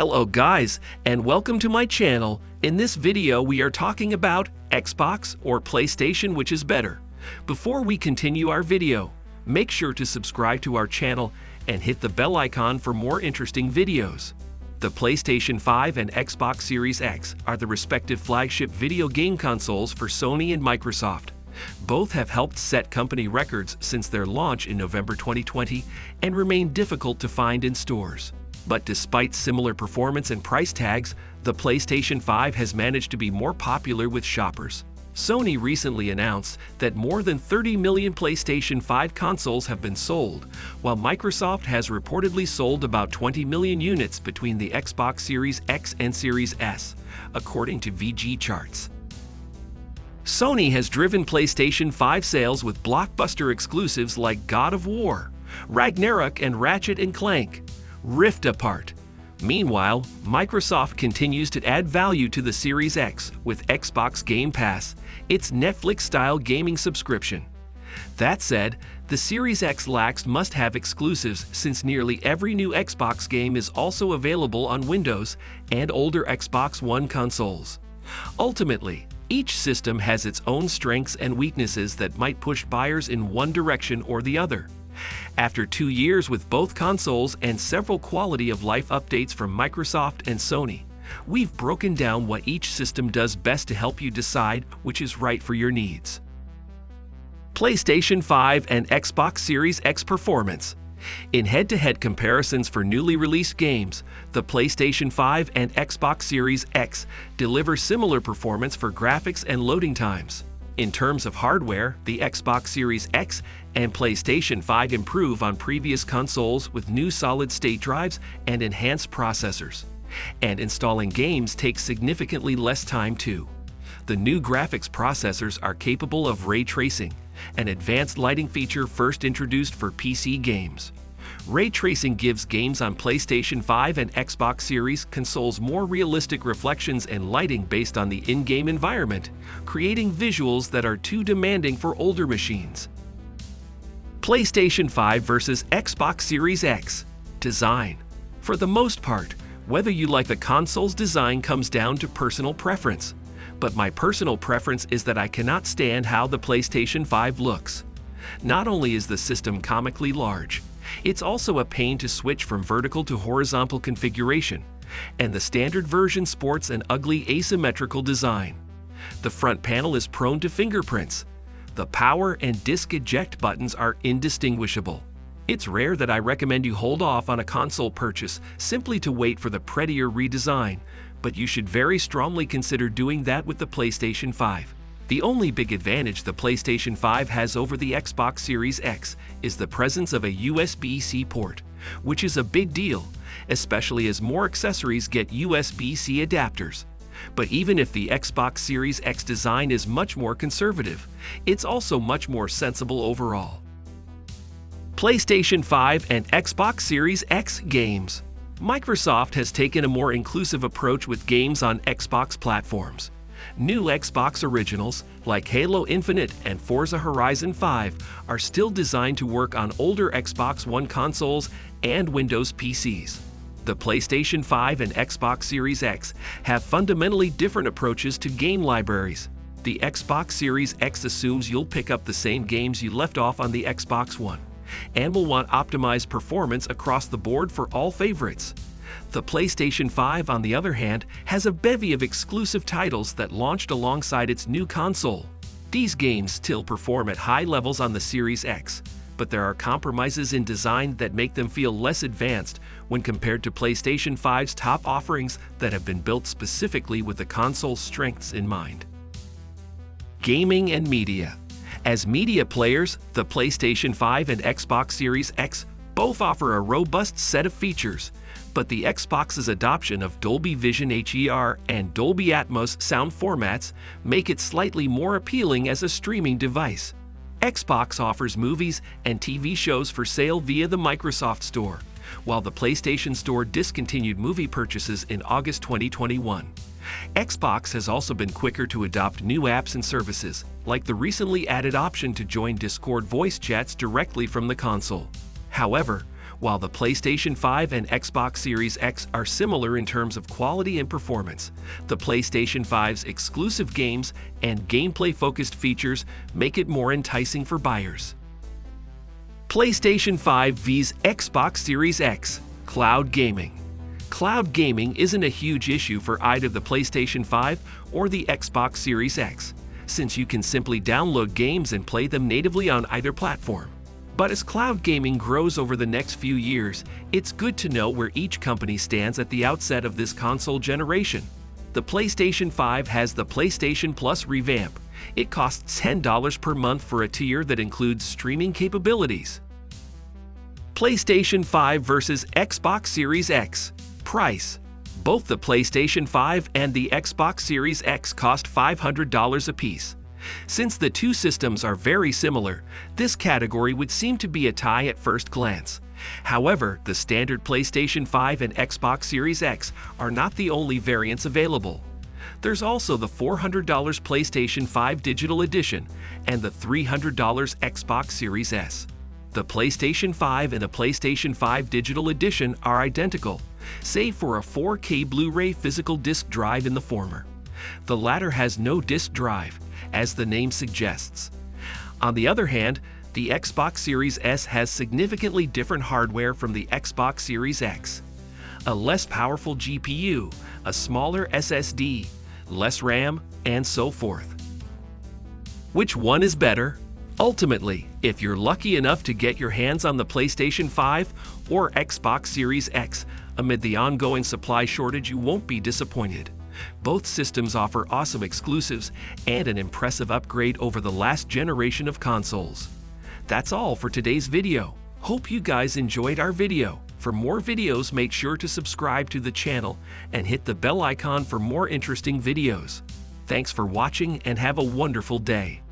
Hello guys, and welcome to my channel. In this video, we are talking about Xbox or PlayStation, which is better. Before we continue our video, make sure to subscribe to our channel and hit the bell icon for more interesting videos. The PlayStation 5 and Xbox Series X are the respective flagship video game consoles for Sony and Microsoft. Both have helped set company records since their launch in November 2020 and remain difficult to find in stores. But despite similar performance and price tags, the PlayStation 5 has managed to be more popular with shoppers. Sony recently announced that more than 30 million PlayStation 5 consoles have been sold, while Microsoft has reportedly sold about 20 million units between the Xbox Series X and Series S, according to VGChartz. Sony has driven PlayStation 5 sales with blockbuster exclusives like God of War, Ragnarok and Ratchet & Clank, Rift Apart. Meanwhile, Microsoft continues to add value to the Series X with Xbox Game Pass, its Netflix-style gaming subscription. That said, the Series X lacks must-have exclusives since nearly every new Xbox game is also available on Windows and older Xbox One consoles. Ultimately, each system has its own strengths and weaknesses that might push buyers in one direction or the other. After two years with both consoles and several quality of life updates from Microsoft and Sony, we've broken down what each system does best to help you decide which is right for your needs. PlayStation 5 and Xbox Series X performance. In head-to-head -head comparisons for newly released games, the PlayStation 5 and Xbox Series X deliver similar performance for graphics and loading times. In terms of hardware, the Xbox Series X and PlayStation 5 improve on previous consoles with new solid-state drives and enhanced processors. And installing games takes significantly less time too. The new graphics processors are capable of ray tracing, an advanced lighting feature first introduced for PC games. Ray tracing gives games on PlayStation 5 and Xbox Series consoles more realistic reflections and lighting based on the in-game environment, creating visuals that are too demanding for older machines. PlayStation 5 versus Xbox Series X Design For the most part, whether you like the console's design comes down to personal preference. But my personal preference is that I cannot stand how the PlayStation 5 looks. Not only is the system comically large, it's also a pain to switch from vertical to horizontal configuration, and the standard version sports an ugly asymmetrical design. The front panel is prone to fingerprints. The power and disk eject buttons are indistinguishable. It's rare that I recommend you hold off on a console purchase simply to wait for the prettier redesign, but you should very strongly consider doing that with the PlayStation 5. The only big advantage the PlayStation 5 has over the Xbox Series X is the presence of a USB-C port, which is a big deal, especially as more accessories get USB-C adapters. But even if the Xbox Series X design is much more conservative, it's also much more sensible overall. PlayStation 5 and Xbox Series X games Microsoft has taken a more inclusive approach with games on Xbox platforms. New Xbox originals, like Halo Infinite and Forza Horizon 5, are still designed to work on older Xbox One consoles and Windows PCs. The PlayStation 5 and Xbox Series X have fundamentally different approaches to game libraries. The Xbox Series X assumes you'll pick up the same games you left off on the Xbox One, and will want optimized performance across the board for all favorites. The PlayStation 5, on the other hand, has a bevy of exclusive titles that launched alongside its new console. These games still perform at high levels on the Series X, but there are compromises in design that make them feel less advanced when compared to PlayStation 5's top offerings that have been built specifically with the console's strengths in mind. Gaming and Media As media players, the PlayStation 5 and Xbox Series X both offer a robust set of features, but the Xbox's adoption of Dolby Vision HDR and Dolby Atmos sound formats make it slightly more appealing as a streaming device. Xbox offers movies and TV shows for sale via the Microsoft Store, while the PlayStation Store discontinued movie purchases in August 2021. Xbox has also been quicker to adopt new apps and services, like the recently added option to join Discord voice chats directly from the console. However, While the PlayStation 5 and Xbox Series X are similar in terms of quality and performance, the PlayStation 5's exclusive games and gameplay-focused features make it more enticing for buyers. PlayStation 5 vs Xbox Series X Cloud Gaming Cloud gaming isn't a huge issue for either the PlayStation 5 or the Xbox Series X, since you can simply download games and play them natively on either platform. But as cloud gaming grows over the next few years, it's good to know where each company stands at the outset of this console generation. The PlayStation 5 has the PlayStation Plus revamp. It costs $10 per month for a tier that includes streaming capabilities. PlayStation 5 versus Xbox Series X Price Both the PlayStation 5 and the Xbox Series X cost $500 apiece. Since the two systems are very similar, this category would seem to be a tie at first glance. However, the standard PlayStation 5 and Xbox Series X are not the only variants available. There's also the $400 PlayStation 5 Digital Edition and the $300 Xbox Series S. The PlayStation 5 and the PlayStation 5 Digital Edition are identical, save for a 4K Blu-ray physical disc drive in the former. The latter has no disc drive, as the name suggests. On the other hand, the Xbox Series S has significantly different hardware from the Xbox Series X. A less powerful GPU, a smaller SSD, less RAM, and so forth. Which one is better? Ultimately, if you're lucky enough to get your hands on the PlayStation 5 or Xbox Series X, amid the ongoing supply shortage, you won't be disappointed. Both systems offer awesome exclusives and an impressive upgrade over the last generation of consoles. That's all for today's video. Hope you guys enjoyed our video. For more videos, make sure to subscribe to the channel and hit the bell icon for more interesting videos. Thanks for watching and have a wonderful day.